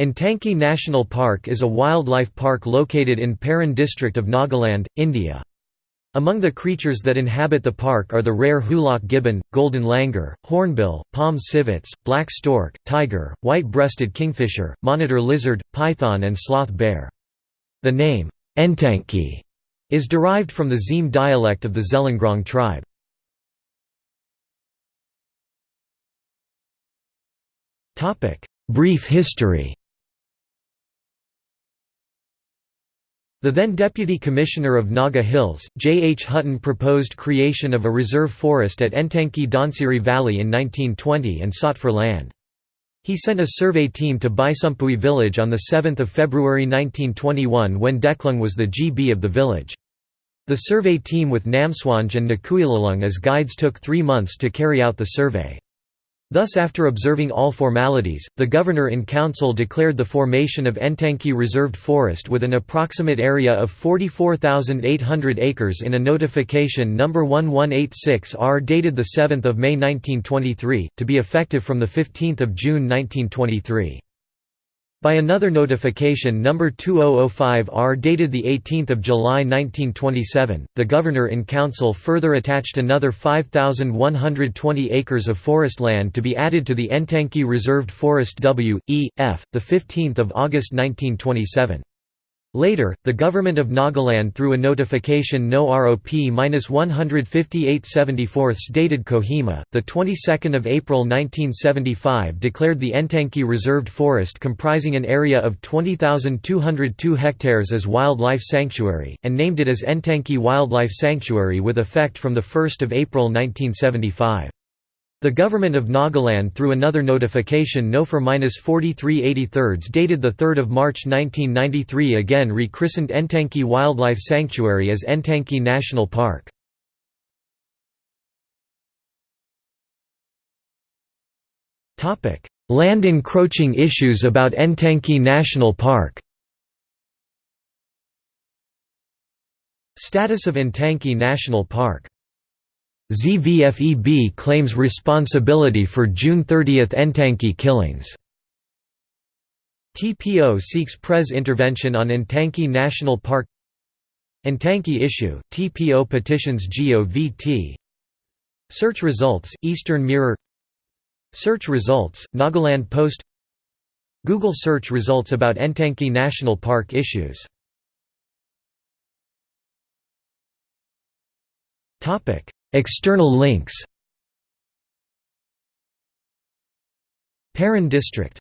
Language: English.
Intanki National Park is a wildlife park located in Peren district of Nagaland, India. Among the creatures that inhabit the park are the rare hoolock gibbon, golden langur, hornbill, palm civets, black stork, tiger, white-breasted kingfisher, monitor lizard, python and sloth bear. The name, Intanki, is derived from the Zeme dialect of the Zeliangrong tribe. Brief history The then Deputy Commissioner of Naga Hills, J. H. Hutton proposed creation of a reserve forest at Intanki Dhansiri Valley in 1920 and sought for land. He sent a survey team to Baisumpui village on 7 February 1921 when Deklung was the GB of the village. The survey team with Namswanj and Nakuilalung as guides took three months to carry out the survey. Thus after observing all formalities, the Governor-in-Council declared the formation of Intanki Reserved Forest with an approximate area of 44,800 acres in a notification No. 1186-R dated 7 May 1923, to be effective from 15 June 1923. By another notification No. 2005-R dated 18 July 1927, the Governor-in-Council further attached another 5,120 acres of forest land to be added to the Intanki Reserved Forest W, E, F, 15 August 1927. Later, the government of Nagaland through a notification No ROP-15874 dated Kohima, the 22nd of April 1975 declared the Intanki Reserved Forest comprising an area of 20,202 hectares as wildlife sanctuary, and named it as Intanki Wildlife Sanctuary with effect from 1 April 1975. The government of Nagaland through another notification No for 4383 dated 3 March 1993 again rechristened Intanki Wildlife Sanctuary as Intanki National Park. Land encroaching issues about Intanki National Park. Status of Intanki National Park ZVFEB claims responsibility for June 30 Intanki killings. TPO seeks Pres intervention on Intanki National Park. Intanki issue, TPO petitions GOVT Search results, Eastern Mirror. Search results, Nagaland Post. Google search results about Intanki National Park issues External links. Peren district